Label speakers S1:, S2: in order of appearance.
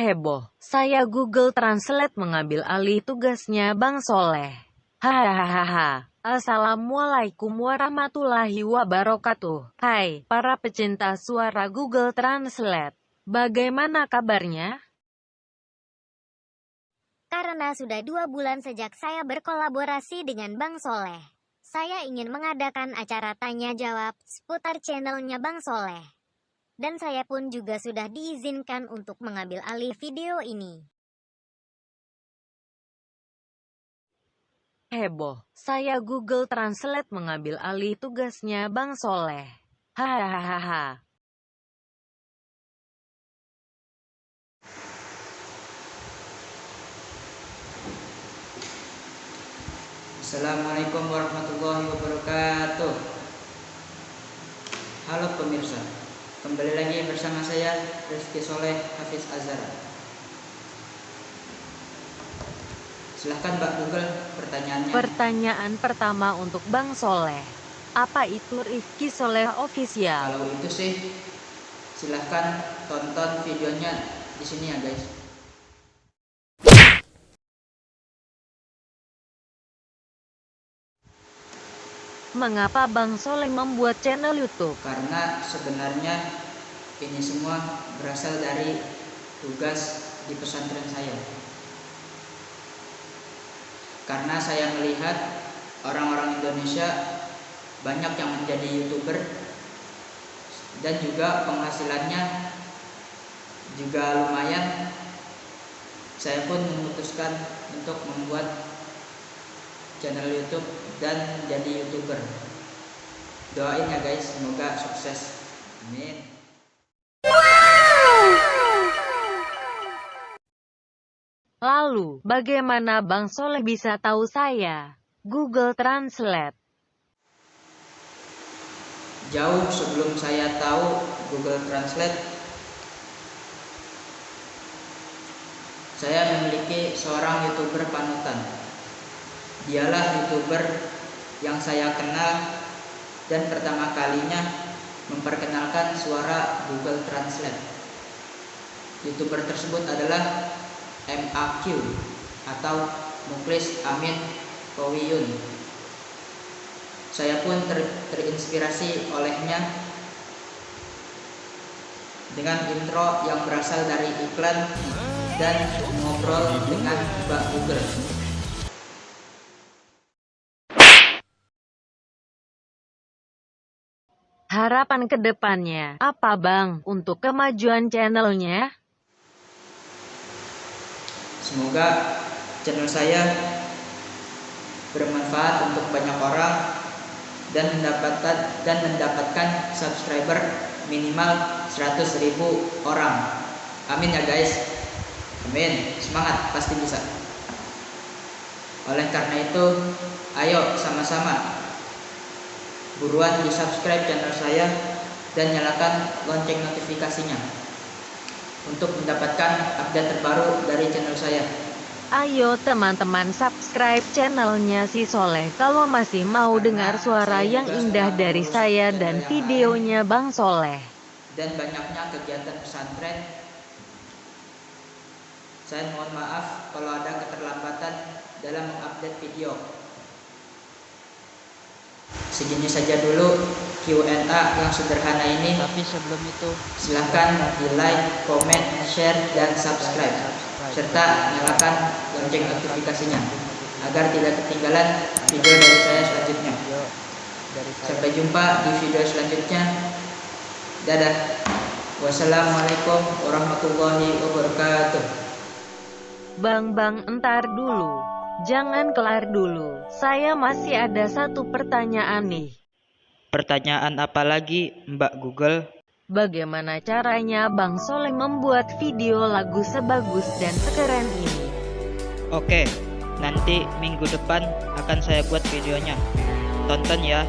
S1: Heboh, saya Google Translate mengambil alih tugasnya Bang Soleh. Hahaha. Assalamualaikum warahmatullahi wabarakatuh. Hai, para pecinta suara Google Translate. Bagaimana kabarnya?
S2: Karena sudah dua bulan sejak saya berkolaborasi dengan Bang Soleh. Saya ingin mengadakan acara tanya-jawab seputar channelnya Bang Soleh. Dan saya pun juga sudah diizinkan untuk mengambil alih video ini.
S1: Heboh, saya Google Translate mengambil alih tugasnya Bang Soleh. Hahaha.
S3: Assalamualaikum warahmatullahi wabarakatuh Halo pemirsa Kembali lagi bersama saya Rizky Soleh Hafiz Azhar Silahkan Mbak Google pertanyaannya
S1: Pertanyaan pertama untuk Bang Soleh. Apa itu Rifki Soleh Official?
S3: Kalau itu sih Silahkan tonton videonya di sini ya guys
S1: Mengapa Bang Soleh membuat channel YouTube?
S3: Karena sebenarnya ini semua berasal dari tugas di pesantren saya. Karena saya melihat orang-orang Indonesia banyak yang menjadi youtuber dan juga penghasilannya juga lumayan. Saya pun memutuskan untuk membuat channel YouTube dan jadi youtuber. Doain ya guys, semoga sukses. Amin.
S1: Lalu, bagaimana Bang Soleh bisa tahu saya? Google Translate.
S3: Jauh sebelum saya tahu Google Translate, saya memiliki seorang youtuber panutan. Dialah youtuber yang saya kenal dan pertama kalinya memperkenalkan suara Google Translate. Youtuber tersebut adalah MAQ atau Muklis Amin Kowiyun. Saya pun ter, terinspirasi olehnya dengan intro yang berasal dari iklan dan ngobrol dengan Mbak Google.
S1: Harapan ke depannya, apa Bang, untuk kemajuan channelnya?
S3: Semoga channel saya bermanfaat untuk banyak orang dan mendapatkan dan mendapatkan subscriber minimal 100.000 orang. Amin ya guys. Amin. Semangat, pasti bisa. Oleh karena itu, ayo sama-sama Buruan di subscribe channel saya dan nyalakan lonceng notifikasinya untuk mendapatkan update terbaru dari channel saya.
S1: Ayo teman-teman subscribe channelnya si Soleh kalau masih mau dengar suara yang indah dari saya dan videonya Bang Soleh.
S3: Dan banyaknya kegiatan pesantren. Saya mohon maaf kalau ada keterlambatan dalam mengupdate video segini saja dulu Q&A yang sederhana ini.
S4: Tapi sebelum itu
S3: silahkan di like, comment, share, dan subscribe. Serta nyalakan lonceng notifikasinya agar tidak ketinggalan video dari saya selanjutnya. Sampai jumpa di video selanjutnya. Dadah. Wassalamualaikum warahmatullahi wabarakatuh.
S1: Bang bang entar dulu Jangan kelar dulu, saya masih ada satu pertanyaan nih.
S4: Pertanyaan apa lagi, Mbak Google?
S1: Bagaimana caranya Bang Soleh membuat video lagu sebagus dan sekeren ini?
S4: Oke, nanti minggu depan akan saya buat videonya. Tonton ya.